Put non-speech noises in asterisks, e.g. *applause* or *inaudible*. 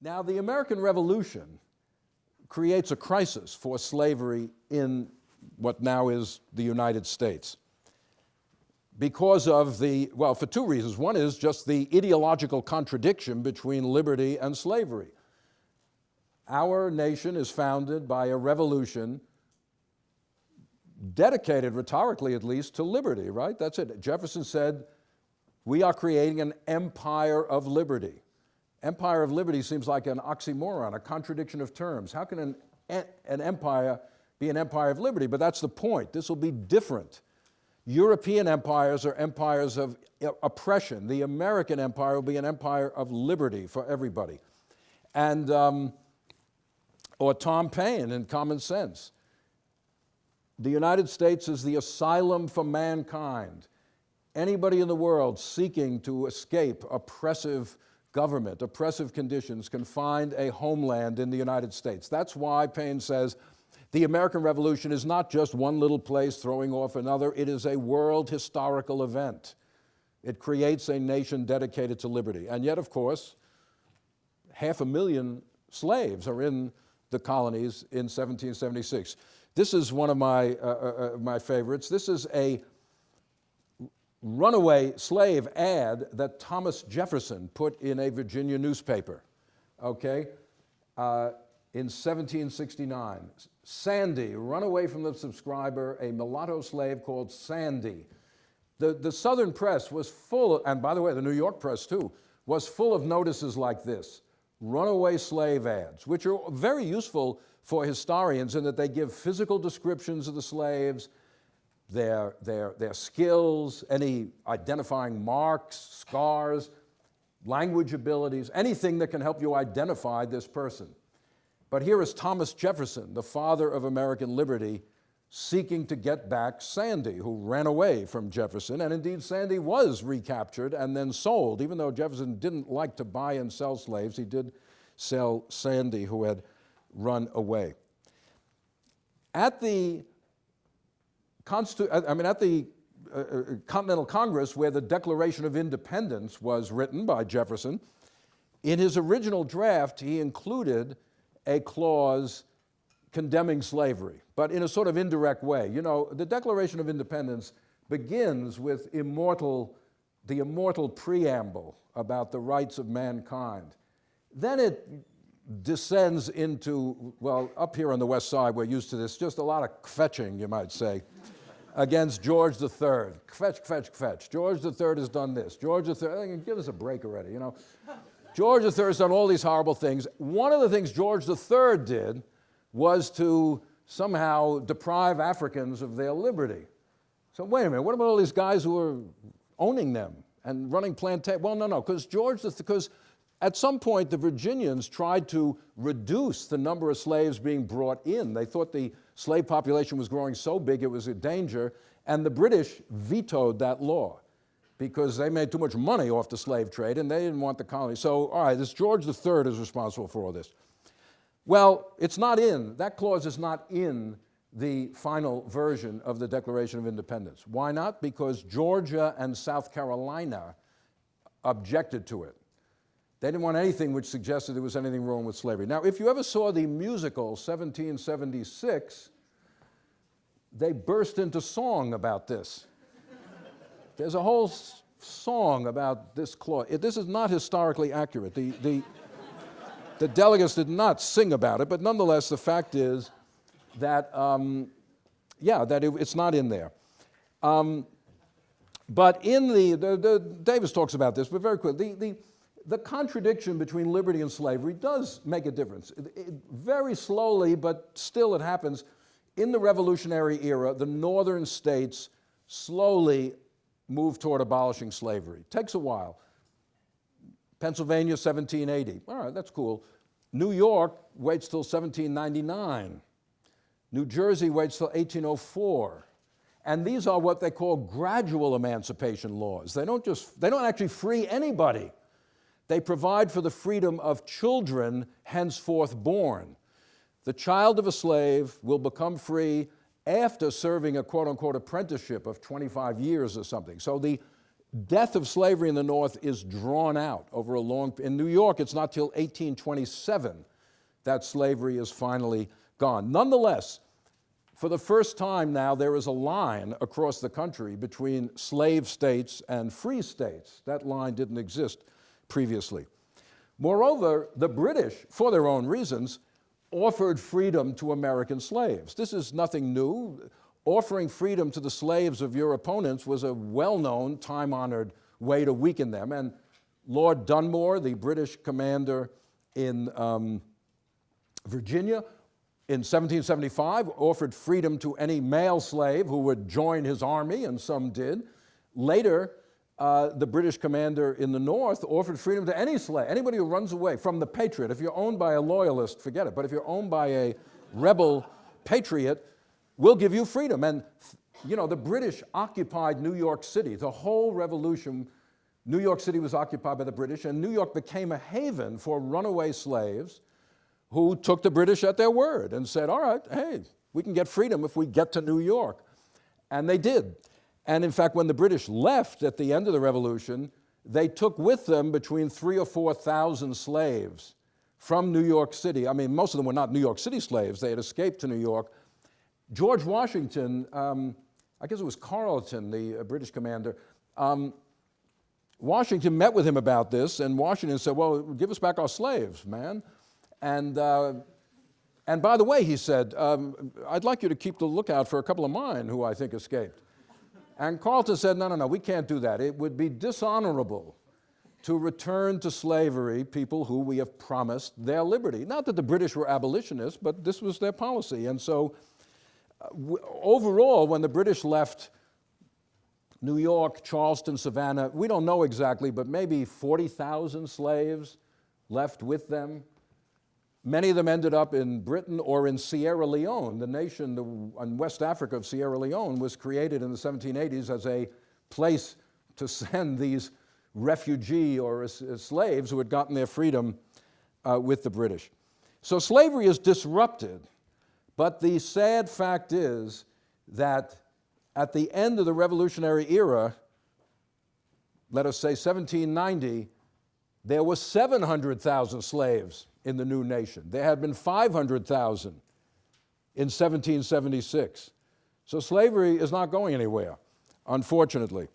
Now, the American Revolution creates a crisis for slavery in what now is the United States because of the, well, for two reasons. One is just the ideological contradiction between liberty and slavery. Our nation is founded by a revolution dedicated, rhetorically at least, to liberty, right? That's it. Jefferson said, we are creating an empire of liberty. Empire of liberty seems like an oxymoron, a contradiction of terms. How can an, an empire be an empire of liberty? But that's the point. This will be different. European empires are empires of oppression. The American empire will be an empire of liberty for everybody. And, um, or Tom Paine in Common Sense. The United States is the asylum for mankind. Anybody in the world seeking to escape oppressive government, oppressive conditions, can find a homeland in the United States. That's why Paine says the American Revolution is not just one little place throwing off another, it is a world historical event. It creates a nation dedicated to liberty. And yet, of course, half a million slaves are in the colonies in 1776. This is one of my, uh, uh, uh, my favorites. This is a runaway slave ad that Thomas Jefferson put in a Virginia newspaper, okay, uh, in 1769. Sandy, run away from the subscriber, a mulatto slave called Sandy. The, the Southern press was full, and by the way, the New York press too, was full of notices like this, runaway slave ads, which are very useful for historians in that they give physical descriptions of the slaves, their, their, their skills, any identifying marks, scars, language abilities, anything that can help you identify this person. But here is Thomas Jefferson, the father of American liberty, seeking to get back Sandy, who ran away from Jefferson. And indeed, Sandy was recaptured and then sold. Even though Jefferson didn't like to buy and sell slaves, he did sell Sandy, who had run away. At the I mean, at the uh, uh, Continental Congress, where the Declaration of Independence was written by Jefferson, in his original draft, he included a clause condemning slavery, but in a sort of indirect way. You know, the Declaration of Independence begins with immortal, the immortal preamble about the rights of mankind. Then it descends into, well, up here on the west side, we're used to this, just a lot of fetching, you might say against George III. Fetch, fetch, fetch. George III has done this. George III, give us a break already, you know. *laughs* George III has done all these horrible things. One of the things George III did was to somehow deprive Africans of their liberty. So wait a minute, what about all these guys who are owning them and running plantations? Well, no, no, because George, because at some point the Virginians tried to reduce the number of slaves being brought in. They thought the slave population was growing so big it was a danger, and the British vetoed that law because they made too much money off the slave trade and they didn't want the colony. So, all right, this George III is responsible for all this. Well, it's not in, that clause is not in the final version of the Declaration of Independence. Why not? Because Georgia and South Carolina objected to it. They didn't want anything which suggested there was anything wrong with slavery. Now, if you ever saw the musical 1776, they burst into song about this. There's a whole song about this clause. This is not historically accurate. The, the, the delegates did not sing about it, but nonetheless, the fact is that, um, yeah, that it, it's not in there. Um, but in the, the, the, Davis talks about this, but very quickly, the, the, the contradiction between liberty and slavery does make a difference. It, it, very slowly, but still it happens. In the Revolutionary era, the northern states slowly move toward abolishing slavery. It takes a while. Pennsylvania, 1780. All right, that's cool. New York waits till 1799. New Jersey waits till 1804. And these are what they call gradual emancipation laws. They don't just, they don't actually free anybody. They provide for the freedom of children henceforth born. The child of a slave will become free after serving a quote unquote apprenticeship of 25 years or something. So the death of slavery in the North is drawn out over a long, in New York, it's not till 1827 that slavery is finally gone. Nonetheless, for the first time now, there is a line across the country between slave states and free states. That line didn't exist previously. Moreover, the British, for their own reasons, offered freedom to American slaves. This is nothing new. Offering freedom to the slaves of your opponents was a well-known, time-honored way to weaken them. And Lord Dunmore, the British commander in um, Virginia, in 1775 offered freedom to any male slave who would join his army, and some did. Later, uh, the British commander in the North offered freedom to any slave, anybody who runs away from the patriot. If you're owned by a loyalist, forget it. But if you're owned by a rebel patriot, we'll give you freedom. And, you know, the British occupied New York City. The whole revolution, New York City was occupied by the British, and New York became a haven for runaway slaves who took the British at their word and said, all right, hey, we can get freedom if we get to New York. And they did. And in fact, when the British left at the end of the revolution, they took with them between three or 4,000 slaves from New York City. I mean, most of them were not New York City slaves. They had escaped to New York. George Washington, um, I guess it was Carleton, the uh, British commander, um, Washington met with him about this, and Washington said, well, give us back our slaves, man. And, uh, and by the way, he said, um, I'd like you to keep the lookout for a couple of mine who I think escaped. And Carleton said, no, no, no, we can't do that. It would be dishonorable to return to slavery people who we have promised their liberty. Not that the British were abolitionists, but this was their policy. And so uh, overall, when the British left New York, Charleston, Savannah, we don't know exactly, but maybe 40,000 slaves left with them. Many of them ended up in Britain or in Sierra Leone. The nation the, in West Africa of Sierra Leone was created in the 1780s as a place to *laughs* send these refugee or uh, slaves who had gotten their freedom uh, with the British. So slavery is disrupted, but the sad fact is that at the end of the Revolutionary era, let us say 1790, there were 700,000 slaves in the new nation. There had been 500,000 in 1776. So slavery is not going anywhere, unfortunately.